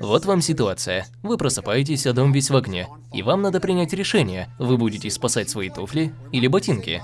Вот вам ситуация. Вы просыпаетесь, а дом весь в огне. И вам надо принять решение, вы будете спасать свои туфли или ботинки.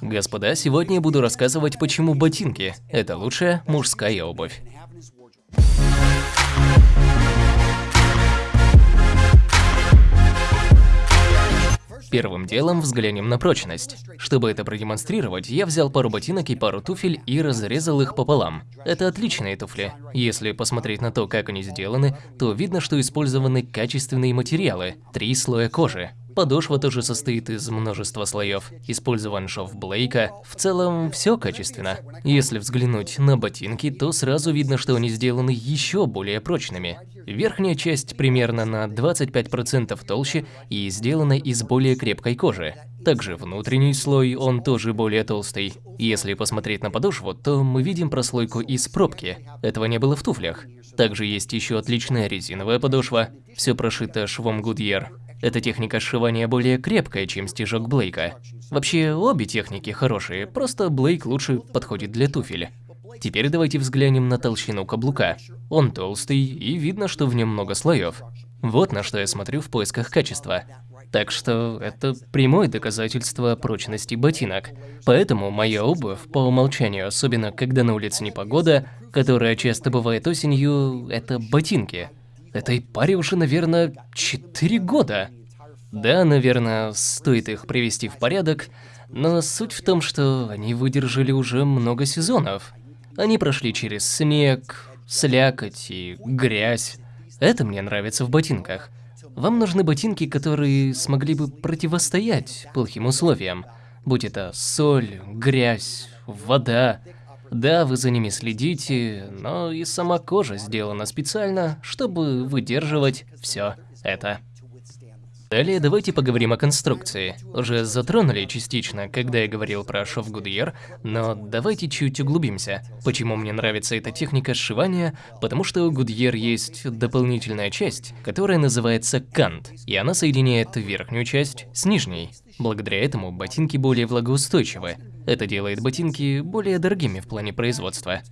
Господа, сегодня я буду рассказывать, почему ботинки – это лучшая мужская обувь. Первым делом взглянем на прочность. Чтобы это продемонстрировать, я взял пару ботинок и пару туфель и разрезал их пополам. Это отличные туфли. Если посмотреть на то, как они сделаны, то видно, что использованы качественные материалы, три слоя кожи. Подошва тоже состоит из множества слоев. Использован шов Блейка. В целом, все качественно. Если взглянуть на ботинки, то сразу видно, что они сделаны еще более прочными. Верхняя часть примерно на 25% толще и сделана из более крепкой кожи. Также внутренний слой, он тоже более толстый. Если посмотреть на подошву, то мы видим прослойку из пробки. Этого не было в туфлях. Также есть еще отличная резиновая подошва. Все прошито швом Goodyear. Эта техника сшивания более крепкая, чем стежок Блейка. Вообще, обе техники хорошие, просто Блейк лучше подходит для туфель. Теперь давайте взглянем на толщину каблука. Он толстый, и видно, что в нем много слоев. Вот на что я смотрю в поисках качества. Так что это прямое доказательство прочности ботинок. Поэтому моя обувь по умолчанию, особенно когда на улице непогода, которая часто бывает осенью, это ботинки. Этой паре уже, наверное, 4 года. Да, наверное, стоит их привести в порядок, но суть в том, что они выдержали уже много сезонов. Они прошли через снег, слякоть и грязь. Это мне нравится в ботинках. Вам нужны ботинки, которые смогли бы противостоять плохим условиям. Будь это соль, грязь, вода, да, вы за ними следите, но и сама кожа сделана специально, чтобы выдерживать все это. Далее давайте поговорим о конструкции. Уже затронули частично, когда я говорил про шов Goodyear, но давайте чуть углубимся. Почему мне нравится эта техника сшивания? Потому что у Goodyear есть дополнительная часть, которая называется кант, и она соединяет верхнюю часть с нижней. Благодаря этому ботинки более влагоустойчивы. Это делает ботинки более дорогими в плане производства.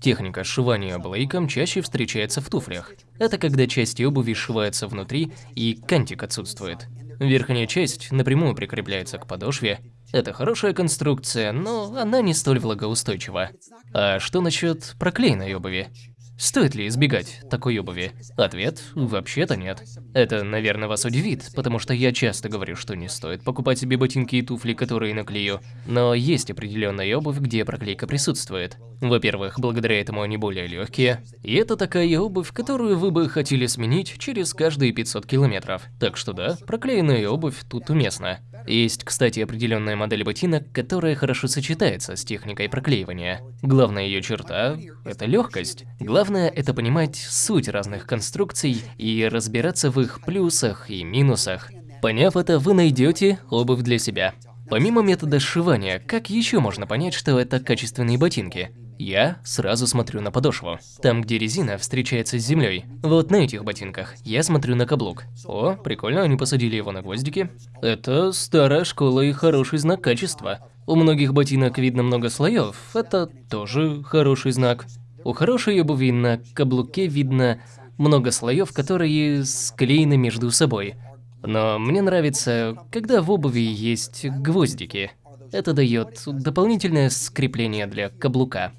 Техника сшивания блейком чаще встречается в туфлях. Это когда части обуви сшиваются внутри и кантик отсутствует. Верхняя часть напрямую прикрепляется к подошве. Это хорошая конструкция, но она не столь влагоустойчива. А что насчет проклеенной обуви? Стоит ли избегать такой обуви? Ответ – вообще-то нет. Это, наверное, вас удивит, потому что я часто говорю, что не стоит покупать себе ботинки и туфли, которые наклею. Но есть определенная обувь, где проклейка присутствует. Во-первых, благодаря этому они более легкие. И это такая обувь, которую вы бы хотели сменить через каждые 500 километров. Так что да, проклеенная обувь тут уместна. Есть, кстати, определенная модель ботинок, которая хорошо сочетается с техникой проклеивания. Главная ее черта – это легкость. Главное – это понимать суть разных конструкций и разбираться в их плюсах и минусах. Поняв это, вы найдете обувь для себя. Помимо метода сшивания, как еще можно понять, что это качественные ботинки? Я сразу смотрю на подошву. Там, где резина встречается с землей. Вот на этих ботинках я смотрю на каблук. О, прикольно, они посадили его на гвоздики. Это старая школа и хороший знак качества. У многих ботинок видно много слоев, это тоже хороший знак. У хорошей обуви на каблуке видно много слоев, которые склеены между собой. Но мне нравится, когда в обуви есть гвоздики. Это дает дополнительное скрепление для каблука.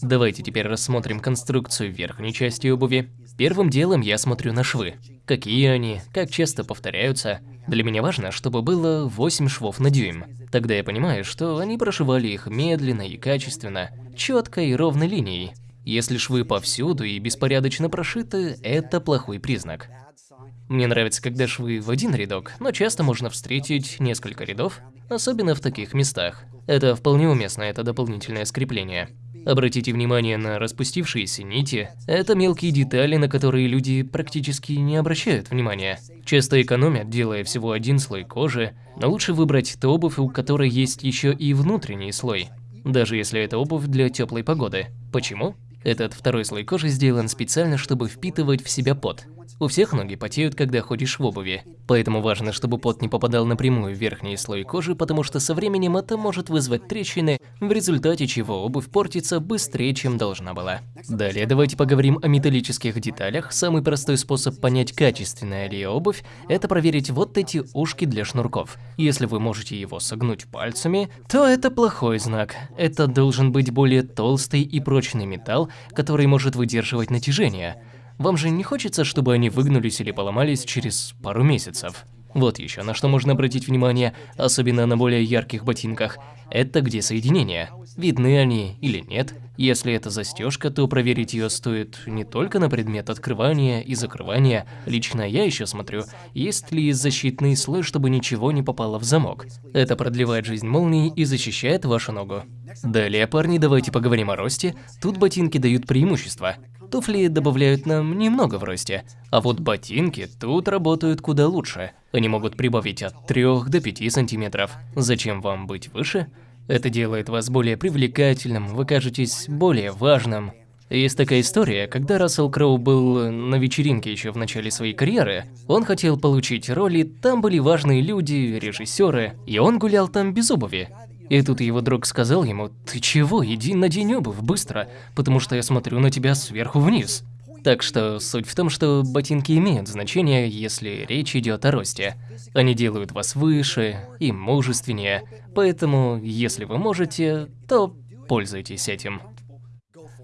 Давайте теперь рассмотрим конструкцию верхней части обуви. Первым делом я смотрю на швы. Какие они, как часто повторяются. Для меня важно, чтобы было 8 швов на дюйм. Тогда я понимаю, что они прошивали их медленно и качественно, четкой и ровной линией. Если швы повсюду и беспорядочно прошиты, это плохой признак. Мне нравится, когда швы в один рядок, но часто можно встретить несколько рядов, особенно в таких местах. Это вполне уместно, это дополнительное скрепление. Обратите внимание на распустившиеся нити. Это мелкие детали, на которые люди практически не обращают внимания. Часто экономят, делая всего один слой кожи, но лучше выбрать ту обувь, у которой есть еще и внутренний слой. Даже если это обувь для теплой погоды. Почему? Этот второй слой кожи сделан специально, чтобы впитывать в себя пот. У всех ноги потеют, когда ходишь в обуви. Поэтому важно, чтобы пот не попадал напрямую в верхний слой кожи, потому что со временем это может вызвать трещины, в результате чего обувь портится быстрее, чем должна была. Далее давайте поговорим о металлических деталях. Самый простой способ понять, качественная ли обувь, это проверить вот эти ушки для шнурков. Если вы можете его согнуть пальцами, то это плохой знак. Это должен быть более толстый и прочный металл, который может выдерживать натяжение. Вам же не хочется, чтобы они выгнулись или поломались через пару месяцев? Вот еще на что можно обратить внимание, особенно на более ярких ботинках. Это где соединения. Видны они или нет. Если это застежка, то проверить ее стоит не только на предмет открывания и закрывания. Лично я еще смотрю, есть ли защитный слой, чтобы ничего не попало в замок. Это продлевает жизнь молнии и защищает вашу ногу. Далее, парни, давайте поговорим о росте. Тут ботинки дают преимущество. Туфли добавляют нам немного в росте, а вот ботинки тут работают куда лучше. Они могут прибавить от 3 до 5 сантиметров. Зачем вам быть выше? Это делает вас более привлекательным, вы кажетесь более важным. Есть такая история, когда Рассел Кроу был на вечеринке еще в начале своей карьеры, он хотел получить роли, там были важные люди, режиссеры, и он гулял там без обуви. И тут его друг сказал ему, «Ты чего, иди надень обувь, быстро, потому что я смотрю на тебя сверху вниз». Так что суть в том, что ботинки имеют значение, если речь идет о росте. Они делают вас выше и мужественнее, поэтому, если вы можете, то пользуйтесь этим.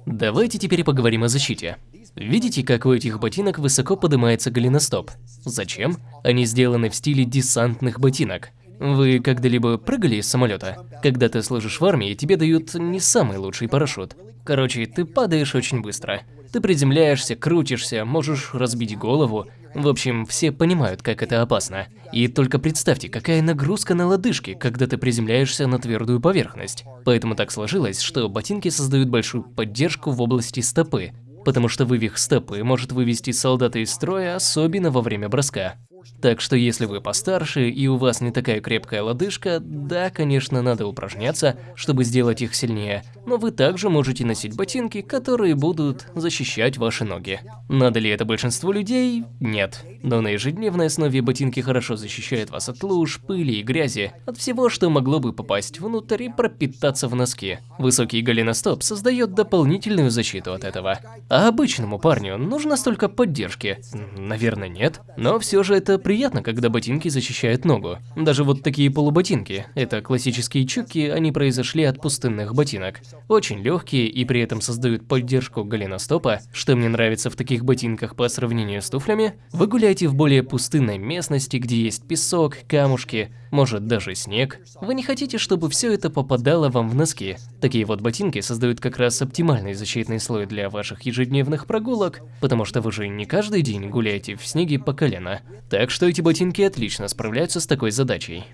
Давайте теперь поговорим о защите. Видите, как у этих ботинок высоко поднимается голеностоп? Зачем? Они сделаны в стиле десантных ботинок. Вы когда-либо прыгали из самолета? Когда ты служишь в армии, тебе дают не самый лучший парашют. Короче, ты падаешь очень быстро. Ты приземляешься, крутишься, можешь разбить голову. В общем, все понимают, как это опасно. И только представьте, какая нагрузка на лодыжки, когда ты приземляешься на твердую поверхность. Поэтому так сложилось, что ботинки создают большую поддержку в области стопы, потому что вывих стопы может вывести солдата из строя, особенно во время броска. Так что если вы постарше и у вас не такая крепкая лодыжка, да, конечно, надо упражняться, чтобы сделать их сильнее, но вы также можете носить ботинки, которые будут защищать ваши ноги. Надо ли это большинству людей? Нет. Но на ежедневной основе ботинки хорошо защищают вас от луж, пыли и грязи, от всего, что могло бы попасть внутрь и пропитаться в носки. Высокий голеностоп создает дополнительную защиту от этого. А обычному парню нужно столько поддержки? Наверное, нет. Но все же это приятно, когда ботинки защищают ногу. Даже вот такие полуботинки. Это классические чуки, они произошли от пустынных ботинок. Очень легкие и при этом создают поддержку голеностопа. Что мне нравится в таких ботинках по сравнению с туфлями? Вы гуляете в более пустынной местности, где есть песок, камушки, может даже снег. Вы не хотите, чтобы все это попадало вам в носки. Такие вот ботинки создают как раз оптимальный защитный слой для ваших ежедневных прогулок, потому что вы же не каждый день гуляете в снеге по колено. Что эти ботинки отлично справляются с такой задачей.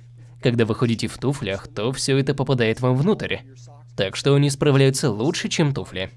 Когда вы ходите в туфлях, то все это попадает вам внутрь. Так что они справляются лучше, чем туфли.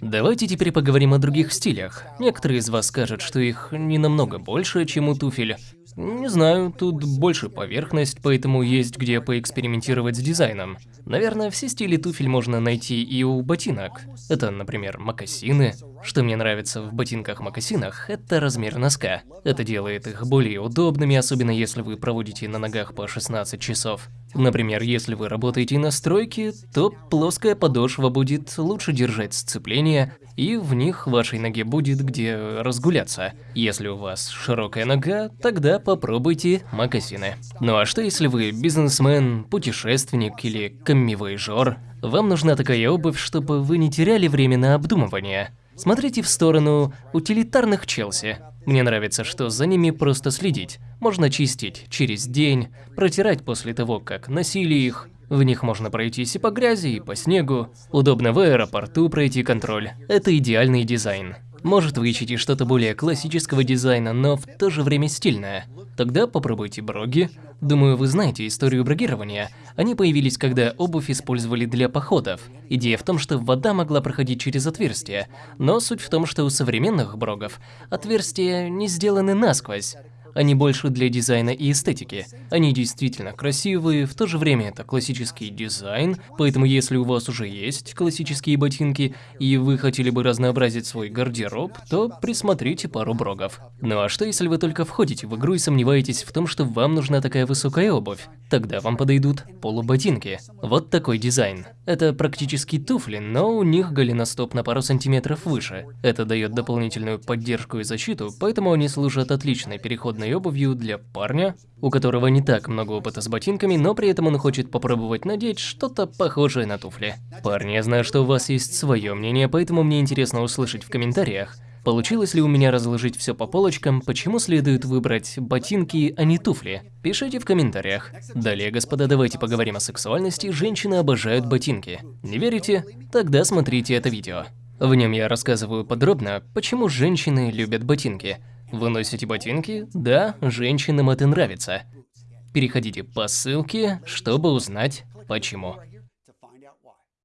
Давайте теперь поговорим о других стилях. Некоторые из вас скажут, что их не намного больше, чем у туфель. Не знаю, тут больше поверхность, поэтому есть где поэкспериментировать с дизайном. Наверное, все стили туфель можно найти и у ботинок. Это, например, мокасины. Что мне нравится в ботинках-мокасинах, это размер носка. Это делает их более удобными, особенно если вы проводите на ногах по 16 часов. Например, если вы работаете на стройке, то плоская подошва будет лучше держать сцепление, и в них вашей ноге будет где разгуляться. Если у вас широкая нога, тогда попробуйте мокасины. Ну а что если вы бизнесмен, путешественник или каммивояжер? Вам нужна такая обувь, чтобы вы не теряли время на обдумывание. Смотрите в сторону утилитарных Челси. Мне нравится, что за ними просто следить. Можно чистить через день, протирать после того, как носили их. В них можно пройтись и по грязи, и по снегу. Удобно в аэропорту пройти контроль. Это идеальный дизайн. Может, вы что-то более классического дизайна, но в то же время стильное. Тогда попробуйте броги. Думаю, вы знаете историю брогирования. Они появились, когда обувь использовали для походов. Идея в том, что вода могла проходить через отверстия, но суть в том, что у современных брогов отверстия не сделаны насквозь. Они больше для дизайна и эстетики. Они действительно красивые, в то же время это классический дизайн, поэтому если у вас уже есть классические ботинки, и вы хотели бы разнообразить свой гардероб, то присмотрите пару брогов. Ну а что если вы только входите в игру и сомневаетесь в том, что вам нужна такая высокая обувь? Тогда вам подойдут полуботинки. Вот такой дизайн. Это практически туфли, но у них голеностоп на пару сантиметров выше. Это дает дополнительную поддержку и защиту, поэтому они служат отличной переходной обувью для парня, у которого не так много опыта с ботинками, но при этом он хочет попробовать надеть что-то похожее на туфли. Парни, я знаю, что у вас есть свое мнение, поэтому мне интересно услышать в комментариях, Получилось ли у меня разложить все по полочкам, почему следует выбрать ботинки, а не туфли? Пишите в комментариях. Далее, господа, давайте поговорим о сексуальности, женщины обожают ботинки. Не верите? Тогда смотрите это видео. В нем я рассказываю подробно, почему женщины любят ботинки. Вы носите ботинки? Да, женщинам это нравится. Переходите по ссылке, чтобы узнать почему.